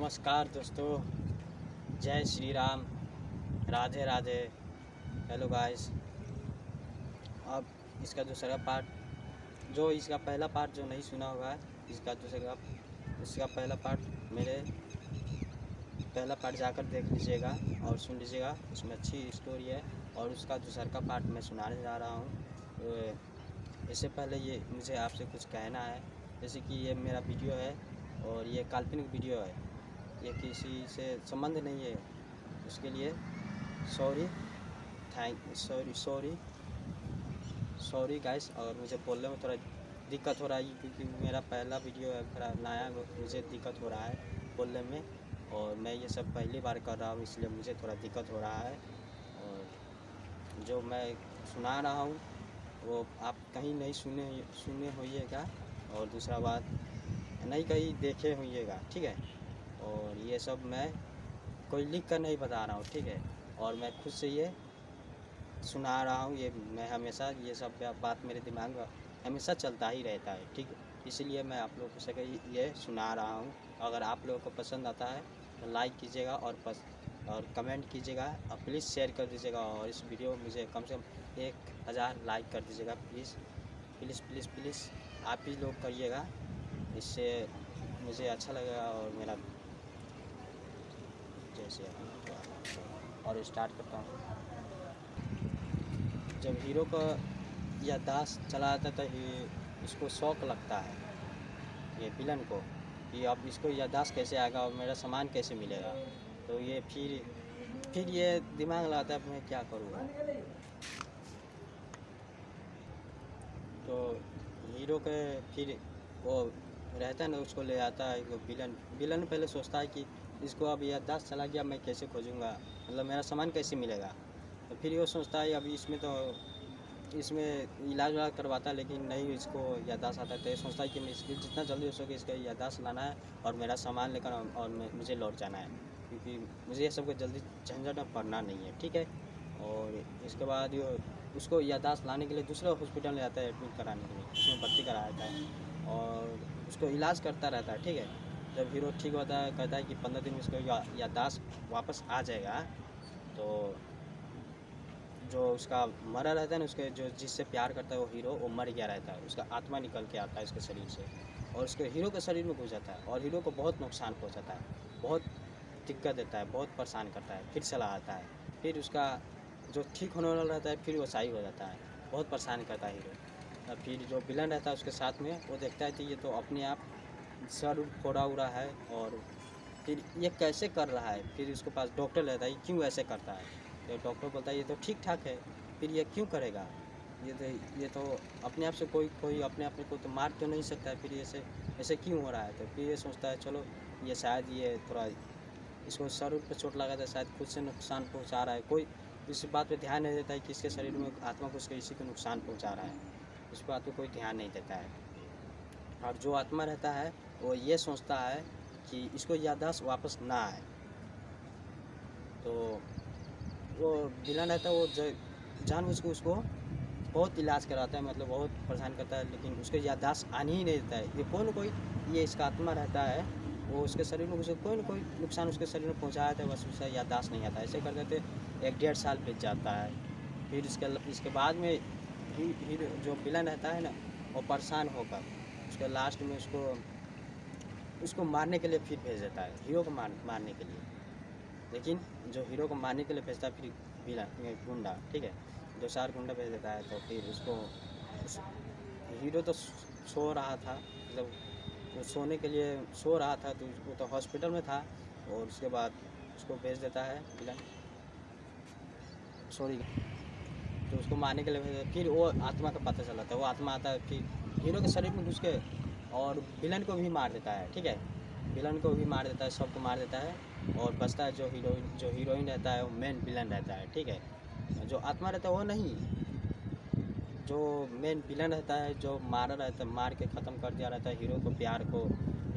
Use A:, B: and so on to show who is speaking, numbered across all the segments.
A: नमस्कार दोस्तों, जय श्री राम। राधे राधे। हेलो गाइस अब इसका दूसरा पार्ट जो इसका पहला पार्ट जो नहीं सुना होगा, इसका दूसरा, इसका पहला पार्ट मेरे पहला पार्ट जाकर देख लीजिएगा और सुन लीजिएगा। उसमें अच्छी स्टोरी है और उसका दूसरा का पार्ट मैं सुनाने जा रहा हूँ। तो इससे पहले ये मुझे आपसे कुछ कहना है। जैसे कि ये मेरा वीडियो है और ये काल्पनिक वीडियो है। ये किसी से संबंध नहीं है। उसके लिए sorry thank sorry sorry sorry guys और मुझे बोलने में थोड़ा दिक्कत हो रहा है क्योंकि मेरा पहला वीडियो है थोड़ा नया मुझे दिक्कत हो रहा है बोलने में, और मैं ये सब पहली बार कर रहा हूँ, इसलिए मुझे थोड़ा दिक्कत हो रहा है। और जो मैं सुना रहा हूँ, वो आप कहीं नहीं सुने सुने होइएगा, और दूसरा बात, नहीं कहीं देखे होइएगा, ठीक है? और ये सब मैं कोई लिख कर नहीं बता रहा हूँ, ठीक है? और मैं खुद से ये सुना रहा हूँ, ये मैं हमेशा ये सब बात मेरे दिमाग में हमेशा चलता ही रहता है, ठीक इसलिए मैं आप लोगों से ये सुना रहा हूँ। अगर आप लोगों को पसंद आता है तो लाइक कीजिएगा और पस, और कमेंट कीजिएगा, और प्लीज़ शेयर कर दीजिएगा, और इस वीडियो में मुझे कम से कम एक हज़ार लाइक कर दीजिएगा, प्लीज़। प्लीज़ प्लीज़ प्लीज़, आप ही लोग करिएगा, इससे मुझे अच्छा लगेगा और मेरा जैसे और स्टार्ट करता हूँ। जब हीरो का या दास चला जाता तो इसको शौक लगता है, ये विलन को, कि अब इसको यादाश्त कैसे आएगा और मेरा सामान कैसे मिलेगा। तो ये फिर फिर ये दिमाग लगाता है मैं क्या करूँगा। तो हीरो के फिर वो रहता है ना, उसको ले आता है विलन विलन पहले सोचता है कि इसको अब याददाश्त चला गया, मैं कैसे खोजूँगा? मतलब मेरा सामान कैसे मिलेगा? तो फिर वो सोचता है अभी इसमें तो इसमें इलाज वाला करवाता, लेकिन नहीं इसको याददाश्त आता है। तो ये सोचता है कि मैं इसकी जितना जल्दी हो सके इसका याददाश्त लाना है और मेरा सामान लेकर और मुझे लौट जाना है। क्योंकि मुझे ये सबको जल्दी झंझट में पड़ना नहीं है, ठीक है? और इसके बाद ये, उसको याददाश्त लाने के लिए दूसरे हॉस्पिटल ले जाता है, एडमिट कराने के लिए। उसमें भर्ती कराया जाता है और उसको इलाज करता रहता है, ठीक है? जब हीरो ठीक होता है, कहता है कि पंद्रह दिन में इसको याददाश्त वापस आ जाएगा तो जो उसका मरा रहता है ना, उसके जो जिससे प्यार करता है वो हीरो, वो मर गया रहता है। उसका आत्मा निकल के आता है उसके शरीर से। और उसके हीरो के शरीर में घुस जाता है और हीरो को बहुत नुकसान पहुँचाता है, बहुत दिक्कत देता है, बहुत परेशान करता है, फिर चला आता है। फिर उसका जो ठीक होने वाला रहता है, फिर वो सही हो जाता है। बहुत परेशान करता है हीरो। फिर जो विलन रहता है उसके साथ में, वो देखता है कि ये तो अपने आप सर फोड़ा उड़ा है और फिर ये कैसे कर रहा है? फिर उसके पास डॉक्टर रहता है क्यों ऐसे करता है? तो डॉक्टर बोलता है, ये तो ठीक ठाक है, फिर ये क्यों करेगा? ये तो ये तो अपने आप से कोई कोई अपने आप को तो मार तो नहीं सकता है, फिर ऐसे ऐसे क्यों हो रहा है? तो फिर ये सोचता है, चलो, ये शायद ये थोड़ा, इसको सर पर चोट लगा था शायद खुद से नुकसान पहुँचा रहा है। कोई इस बात पे ध्यान नहीं देता है कि इसके शरीर में आत्मा को उसके इसी को नुकसान पहुँचा रहा है। इस बात पे कोई ध्यान नहीं देता है। और जो आत्मा रहता है वो ये सोचता है कि इसको याददाश्त वापस ना आए। तो वो विलन रहता है वो जान बुझ के उसको बहुत इलाज कराता है मतलब बहुत परेशान करता है लेकिन उसके याददाश्त आने ही नहीं देता है। ये कोई ना कोई ये इसका आत्मा रहता है वो उसके शरीर में उसे कोई ना कोई नुकसान उसके शरीर में पहुँचाया था बस उसे याददाश्त नहीं आता। ऐसे करते थे एक डेढ़ साल बीत जाता है। फिर इसके इसके बाद में ही, ही जो विलन रहता है ना वो परेशान होकर उसके लास्ट में उसको उसको मारने के लिए फिर भेज देता है, हीरो को मार, मारने के लिए। लेकिन जो हीरो को मारने के लिए भेजता है, फिर विलन गुंडा, ठीक है? दो चार गुंडा भेज देता है तो फिर उसको उस हीरो तो सो रहा था मतलब तो सोने के लिए सो रहा था तो वो तो हॉस्पिटल में था, और उसके बाद उसको भेज देता है विलन सॉरी। तो उसको मारने के लिए फिर वो आत्मा का पता चला था वो आत्मा आता है, फिर हीरो के शरीर में घुस के और विलन को भी मार देता है, ठीक है? विलन को भी मार देता है, सबको मार देता है और बचता है जो हीरोइन जो हीरोइन रहता है, वो मेन विलन रहता है, ठीक है? जो आत्मा रहता है, वो नहीं। जो मेन विलन रहता है, जो मारा रहता है मार के ख़त्म कर दिया रहता है हीरो को प्यार को,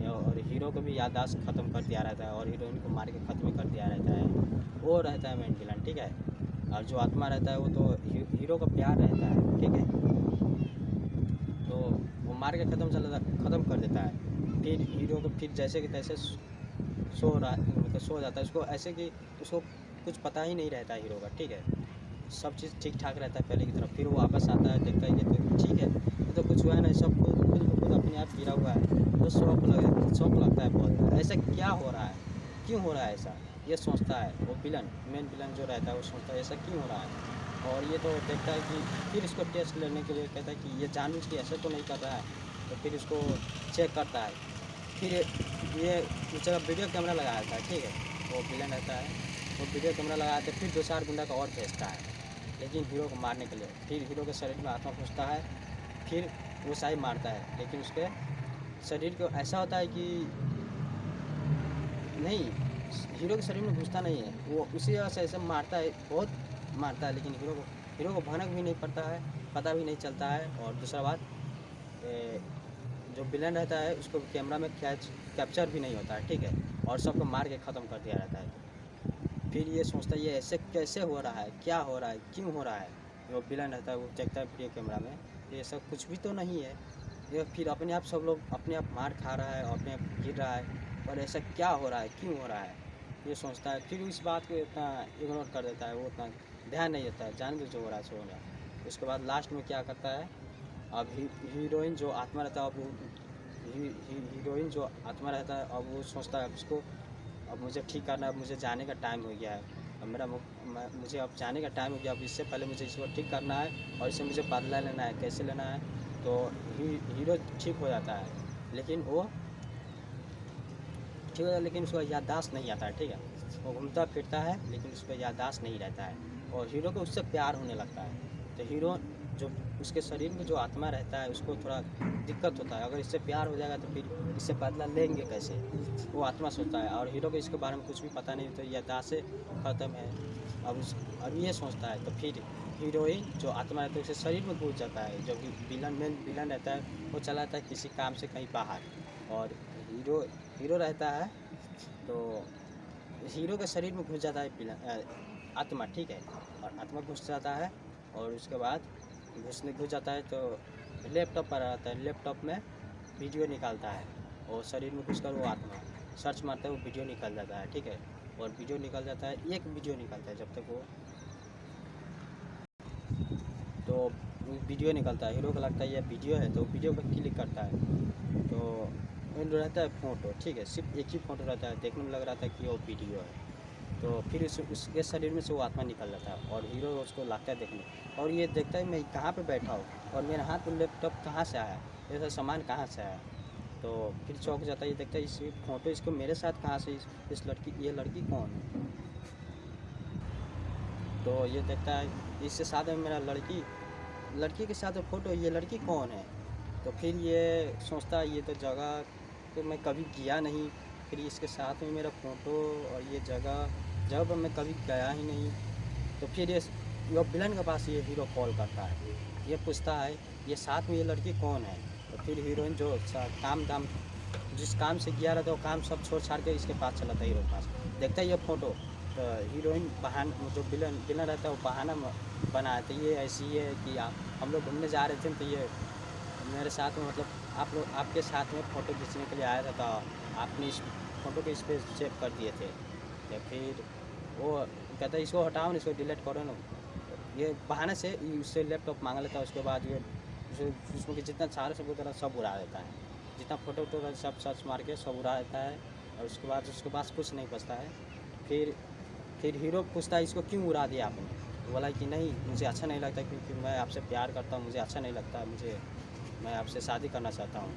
A: और हीरो को भी याददाश्त ख़त्म कर दिया रहता है, और हीरोइन को मार के ख़त्म कर दिया रहता है, वो रहता है मेन विलन ठीक है? और जो आत्मा रहता है, वो तो हीरो का प्यार रहता है, ठीक है? तो मार के ख़त्म चला ख़त्म कर देता है। फिर हीरो को फिर जैसे कि तैसे सो रहा मतलब सो जाता है। उसको ऐसे कि उसको कुछ पता ही नहीं रहता हीरो का, ठीक है? सब चीज़ ठीक ठाक रहता है पहले की तरफ़ फिर वो वापस आता है, देखता है ये तो ठीक है। तो कुछ हुआ है ना सब खुद खुद खुद अपने आप गिरा हुआ है। तो शौक लगे, शौक लगता है बहुत। ऐसा क्या हो रहा है? क्यों हो रहा है ऐसा? ये सोचता है वो विलन मेन विलन जो रहता है वो सोचता है, ऐसा क्यों हो रहा है? और ये तो देखता है कि फिर इसको टेस्ट लेने के लिए कहता है कि ये जानबूझ के ऐसे तो नहीं कर रहा है तो फिर इसको चेक करता है। फिर ये जगह वीडियो कैमरा लगाया था, ठीक है? वो विलन रहता है। वो वीडियो कैमरा लगाया था फिर दो चार गुंडा का और भेजता है लेकिन हीरो को मारने के लिए, फिर हीरो के शरीर में आत्मा घुसता है, फिर वो साई मारता है। लेकिन उसके शरीर को ऐसा होता है कि नहीं हीरो के शरीर में घुसता नहीं है। वो उसी वजह से ऐसे मारता है, बहुत मारता है, लेकिन हीरो को हीरो को भनक भी नहीं पड़ता है, पता भी नहीं चलता है। और दूसरा बात जो विलन रहता है, उसको कैमरा में कैच कैप्चर भी नहीं होता है, ठीक है? और सबको मार के ख़त्म कर दिया रहता है। फिर ये सोचता है, ये ऐसे कैसे हो रहा है? क्या हो रहा है? क्यों हो रहा है? जो विलन रहता है, वो देखता है वीडियो कैमरा में, ये सब कुछ भी तो नहीं है। ये फिर अपने आप सब लोग अपने आप मार खा रहा है, अपने आप गिर रहा है, और ऐसा क्या हो रहा है? क्यों हो रहा है? ये सोचता है फिर इस बात को इतना इग्नोर कर देता है वो उतना ध्यान नहीं देता है जान जो हो रहा है सो रहा है। उसके बाद लास्ट में क्या करता है अब ही, हीरोइन जो आत्मा रहता है अब ही, हीरोइन जो आत्मा रहता है अब वो सोचता है उसको अब मुझे ठीक करना है अब मुझे जाने का टाइम हो गया है। अब मेरा मुझे अब जाने का टाइम हो गया अब इससे पहले मुझे इसको ठीक करना है और इससे मुझे बदला लेना है कैसे लेना है तो ही, हीरो ठीक हो जाता है। लेकिन वो ठीक है, लेकिन उसका याददाश्त नहीं आता है, ठीक है? वो घूमता फिरता है, लेकिन उसका याददाश्त नहीं रहता है। और हीरो को उससे प्यार होने लगता है। तो हीरो जो, उसके शरीर में जो आत्मा रहता है, उसको थोड़ा दिक्कत होता है। अगर इससे प्यार हो जाएगा तो फिर इससे बदला लेंगे कैसे? वो आत्मा सोचता है। और हीरो को इसके बारे में कुछ भी पता नहीं तो याददाश्त से ख़त्म है। अब उस, अब ये सोचता है तो फिर हीरोइन जो आत्मा रहता है, उसे शरीर में घुस जाता है। जो कि विलन, मेन विलन रहता है, वो चला जाता है किसी काम से कहीं बाहर। और हीरो हीरो रहता है तो हीरो के शरीर में घुस जाता है पिला आत्मा, ठीक है? और आत्मा घुस जाता है और उसके बाद घुसने, घुस जाता है तो लैपटॉप पर आता है, लैपटॉप में वीडियो निकालता है और शरीर में घुस कर वो आत्मा, सर्च मारता है, वो वीडियो निकल जाता है, ठीक है? और वीडियो निकल जाता है, एक वीडियो निकलता है जब तक वो तो वीडियो निकलता है, हीरो को लगता है ये वीडियो है तो वीडियो पर क्लिक करता है। तो रहता है फ़ोटो ठीक है सिर्फ़ एक ही फ़ोटो रहता है देखने में लग रहा था कि वो वीडियो है। तो फिर उस उसके शरीर में से वो आत्मा निकल जाता है और हीरो उसको लगता है देखने। और ये देखता है मैं कहाँ पे बैठा हूँ? और मेरे हाथ में लैपटॉप कहाँ से आया? सब सामान कहाँ से आया? तो फिर चौक जाता है ये देखता है इस फ़ोटो इसको मेरे साथ कहाँ से इस, इस लड़की ये लड़की कौन है? तो ये देखता है इससे साथ में मेरा लड़की लड़की के साथ फ़ोटो ये लड़की कौन है? तो फिर ये सोचता है ये तो जगह तो मैं कभी गया नहीं, फिर इसके साथ में मेरा फ़ोटो और ये जगह पर मैं कभी गया ही नहीं। तो फिर ये विलन के पास ये हीरो कॉल करता है, ये पूछता है, ये साथ में ये लड़की कौन है? तो फिर हीरोइन जो काम दाम जिस काम से गया रहता है, वो काम सब छोड़ छाड़ के इसके पास चला था हीरो के पास। देखता है ये फ़ोटो तो हीरोइन बहान जो विलन विलन रहता है, वो बहाना बनाया तो ये ऐसी है कि हम लोग घूमने जा रहे थे तो ये मेरे साथ में मतलब आप लोग आपके साथ में फ़ोटो खींचने के लिए आया था तो आपने इस फ़ोटो के इस पर सेव कर दिए थे। या फिर वो कहता है, इसको हटाओ ना, इसको डिलीट करो ना। ये बहाने से उससे लैपटॉप मांग लेता है, उसके बाद ये उसमें जितना सारे सब तरह सब उड़ा देता है। जितना फ़ोटो वोटो सब सर्च मार के सब उड़ा देता है और उसके बाद उसके पास कुछ नहीं बचता है। फिर फिर हीरो पूछता है, इसको क्यों उड़ा दिया आपने? बोला कि, नहीं, मुझे अच्छा नहीं लगता क्योंकि मैं आपसे प्यार करता हूँ, मुझे अच्छा नहीं लगता, मुझे मैं आपसे शादी करना चाहता हूँ।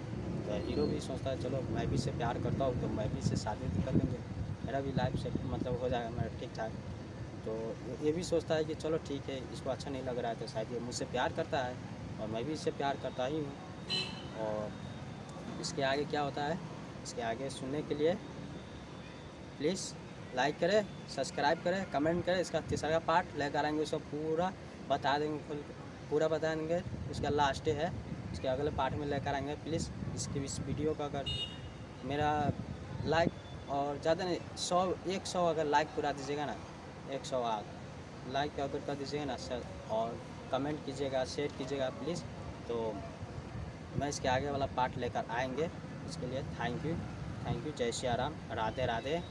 A: तो हीरो भी सोचता है, चलो, मैं भी इससे प्यार करता हूँ तो मैं भी इससे शादी कर लेंगे। मेरा भी लाइफ से मतलब हो जाएगा मेरा ठीक ठाक। तो ये भी सोचता है कि चलो, ठीक है, इसको अच्छा नहीं लग रहा है तो शायद ये मुझसे प्यार करता है और मैं भी इससे प्यार करता ही हूँ। और इसके आगे क्या होता है? इसके आगे सुनने के लिए प्लीज़ लाइक करें सब्सक्राइब करें कमेंट करें। इसका तीसरा पार्ट लेकर आएँगे, उसको पूरा बता देंगे पूरा बता देंगे उसका लास्ट है। इसके अगले पार्ट में लेकर आएँगे। प्लीज़ इसके इस वीडियो का अगर मेरा लाइक और ज़्यादा नहीं, सौ, एक सौ अगर लाइक पूरा दीजिएगा ना, एक सौ आग। लाइक अगर कर दीजिएगा ना सर, और कमेंट कीजिएगा, शेयर कीजिएगा प्लीज़। तो मैं इसके आगे वाला पार्ट लेकर आएँगे। इसके लिए थैंक यू थैंक यू। जय श्री राम, राधे राधे।